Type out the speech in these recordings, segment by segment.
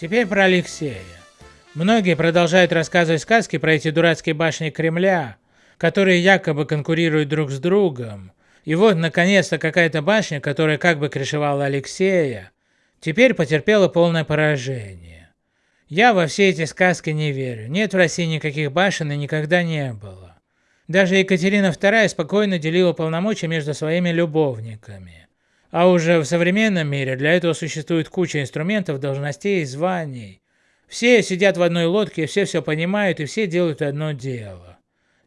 Теперь про Алексея. Многие продолжают рассказывать сказки про эти дурацкие башни Кремля, которые якобы конкурируют друг с другом. И вот, наконец-то, какая-то башня, которая как бы крышевала Алексея, теперь потерпела полное поражение. Я во все эти сказки не верю. Нет в России никаких башен и никогда не было. Даже Екатерина II спокойно делила полномочия между своими любовниками. А уже в современном мире для этого существует куча инструментов, должностей и званий. Все сидят в одной лодке, все все понимают и все делают одно дело.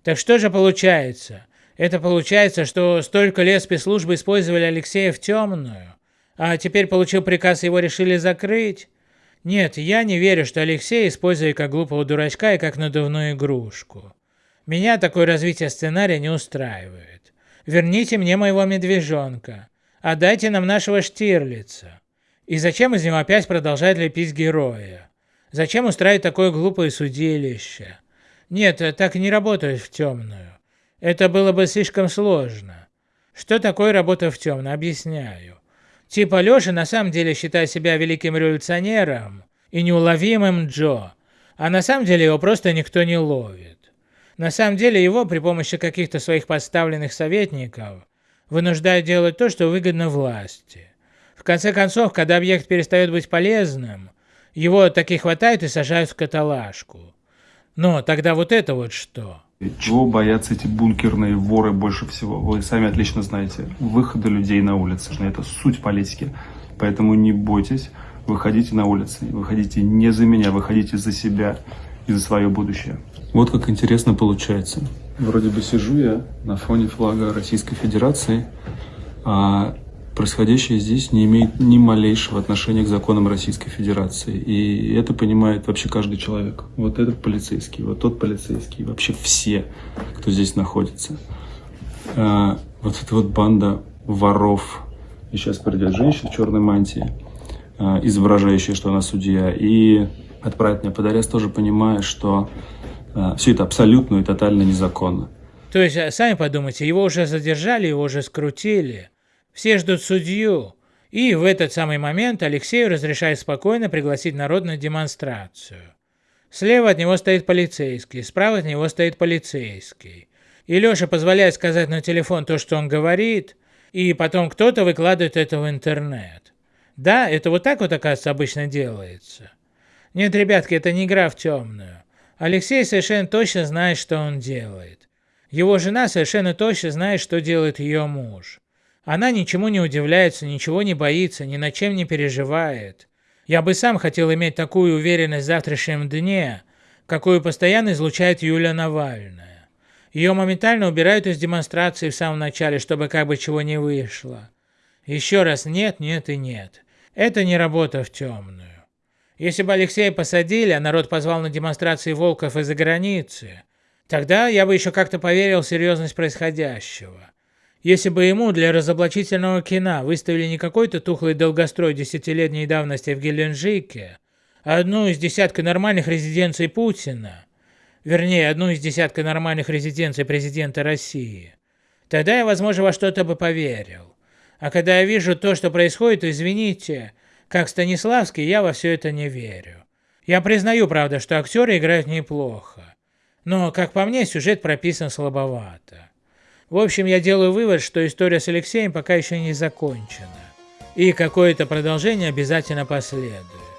Так что же получается? Это получается, что столько лет спецслужбы использовали Алексея в темную, а теперь получил приказ, его решили закрыть? Нет, я не верю, что Алексей использует как глупого дурачка и как надувную игрушку. Меня такое развитие сценария не устраивает. Верните мне моего медвежонка. Отдайте нам нашего Штирлица. И зачем из него опять продолжать лепить героя? Зачем устраивать такое глупое судилище? Нет, так не работает в темную. Это было бы слишком сложно. Что такое работа в темную? Объясняю. Типа Леша на самом деле считает себя великим революционером и неуловимым Джо, а на самом деле его просто никто не ловит. На самом деле его при помощи каких-то своих подставленных советников вынуждают делать то, что выгодно власти. В конце концов, когда объект перестает быть полезным, его таки хватают и сажают в каталажку. Но тогда вот это вот что? Чего боятся эти бункерные воры больше всего? Вы сами отлично знаете. Выхода людей на улицы. Это суть политики. Поэтому не бойтесь, выходите на улицы. Выходите не за меня, выходите за себя и за свое будущее. Вот как интересно получается. Вроде бы сижу я на фоне флага Российской Федерации, а происходящее здесь не имеет ни малейшего отношения к законам Российской Федерации. И это понимает вообще каждый человек. Вот этот полицейский, вот тот полицейский, вообще все, кто здесь находится. А, вот эта вот банда воров. И сейчас придет женщина в черной мантии, изображающая, что она судья, и отправить меня под арест, тоже понимая, что э, все это абсолютно и тотально незаконно. То есть, э, сами подумайте, его уже задержали, его уже скрутили, все ждут судью, и в этот самый момент Алексею разрешает спокойно пригласить народ на демонстрацию. Слева от него стоит полицейский, справа от него стоит полицейский. И Леша позволяет сказать на телефон то, что он говорит, и потом кто-то выкладывает это в интернет. Да, это вот так вот, оказывается, обычно делается. Нет, ребятки, это не игра в темную. Алексей совершенно точно знает, что он делает. Его жена совершенно точно знает, что делает ее муж. Она ничему не удивляется, ничего не боится, ни над чем не переживает. Я бы сам хотел иметь такую уверенность в завтрашнем дне, какую постоянно излучает Юля Навальная. Ее моментально убирают из демонстрации в самом начале, чтобы как бы чего не вышло. Еще раз нет, нет и нет. Это не работа в темную. Если бы Алексея посадили, а народ позвал на демонстрации волков из-за границы, тогда я бы еще как-то поверил в серьезность происходящего. Если бы ему для разоблачительного кино выставили не какой-то тухлый долгострой десятилетней давности в Геленджике, а одну из десятка нормальных резиденций Путина, вернее, одну из десятка нормальных резиденций президента России, тогда я, возможно, во что-то бы поверил. А когда я вижу то, что происходит, извините, как Станиславский, я во все это не верю. Я признаю, правда, что актеры играют неплохо. Но, как по мне, сюжет прописан слабовато. В общем, я делаю вывод, что история с Алексеем пока еще не закончена. И какое-то продолжение обязательно последует.